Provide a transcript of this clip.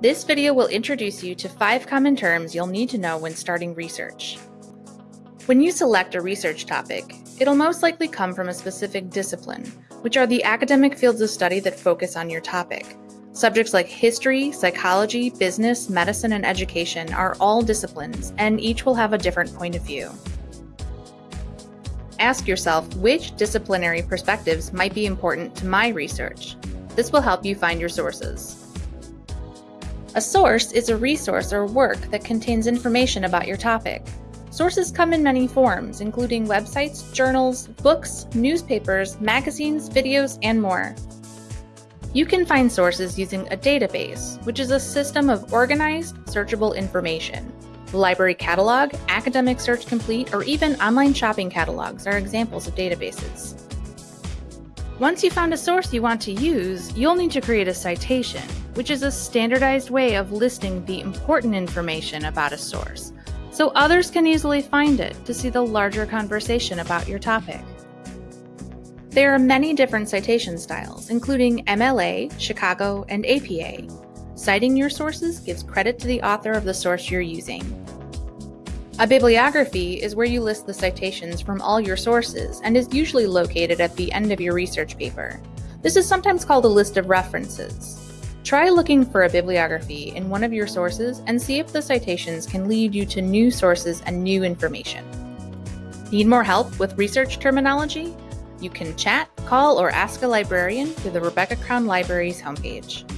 This video will introduce you to five common terms you'll need to know when starting research. When you select a research topic, it'll most likely come from a specific discipline, which are the academic fields of study that focus on your topic. Subjects like history, psychology, business, medicine, and education are all disciplines, and each will have a different point of view. Ask yourself which disciplinary perspectives might be important to my research. This will help you find your sources. A source is a resource or work that contains information about your topic. Sources come in many forms, including websites, journals, books, newspapers, magazines, videos, and more. You can find sources using a database, which is a system of organized, searchable information. The library catalog, academic search complete, or even online shopping catalogs are examples of databases. Once you found a source you want to use, you'll need to create a citation, which is a standardized way of listing the important information about a source, so others can easily find it to see the larger conversation about your topic. There are many different citation styles, including MLA, Chicago, and APA. Citing your sources gives credit to the author of the source you're using. A bibliography is where you list the citations from all your sources and is usually located at the end of your research paper. This is sometimes called a list of references. Try looking for a bibliography in one of your sources and see if the citations can lead you to new sources and new information. Need more help with research terminology? You can chat, call, or ask a librarian through the Rebecca Crown Library's homepage.